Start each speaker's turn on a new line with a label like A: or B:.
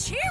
A: cheer